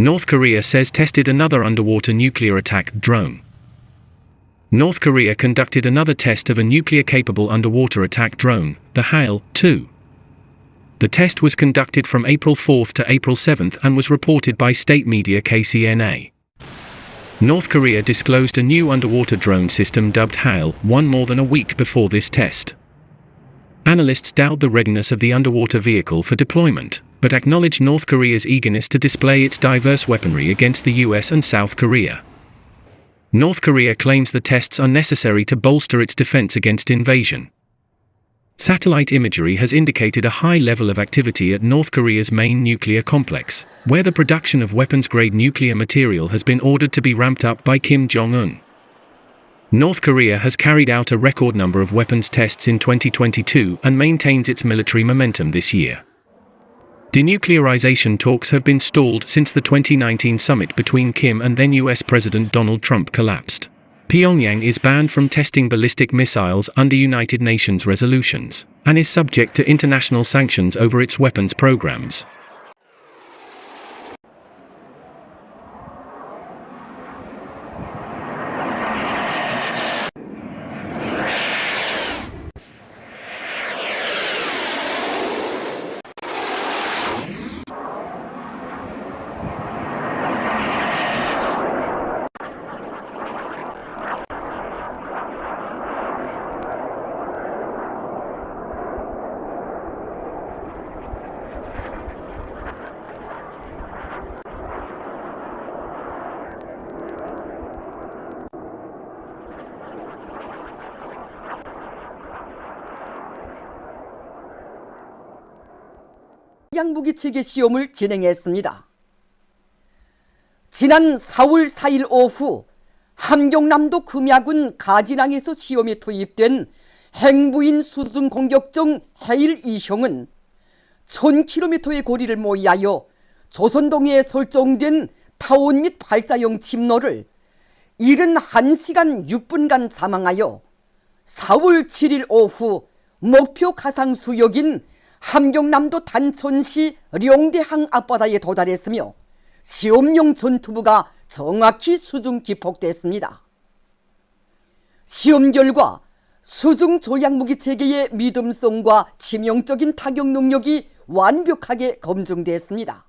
North Korea says tested another underwater nuclear attack drone. North Korea conducted another test of a nuclear-capable underwater attack drone, the Haeil-2. The test was conducted from April 4 to April 7 and was reported by state media KCNA. North Korea disclosed a new underwater drone system dubbed Haeil one more than a week before this test. Analysts doubt the readiness of the underwater vehicle for deployment, but acknowledge North Korea's eagerness to display its diverse weaponry against the US and South Korea. North Korea claims the tests are necessary to bolster its defense against invasion. Satellite imagery has indicated a high level of activity at North Korea's main nuclear complex, where the production of weapons-grade nuclear material has been ordered to be ramped up by Kim Jong-un. North Korea has carried out a record number of weapons tests in 2022 and maintains its military momentum this year. Denuclearization talks have been stalled since the 2019 summit between Kim and then US President Donald Trump collapsed. Pyongyang is banned from testing ballistic missiles under United Nations resolutions, and is subject to international sanctions over its weapons programs. 양무기 체계 시험을 진행했습니다. 지난 4월 4일 오후 함경남도 금야군 가진항에서 시험에 투입된 행부인 수중 공격정 해일 2형은 1000km의 거리를 모의하여 조선동해에 설정된 타원 및 발자형 침노를 71시간 6분간 자망하여 4월 7일 오후 목표 가상 수역인 함경남도 단천시 령대항 앞바다에 도달했으며 시험용 전투부가 정확히 수중 기폭됐습니다. 시험 결과 수중 조약무기 체계의 믿음성과 치명적인 타격 능력이 완벽하게 검증됐습니다.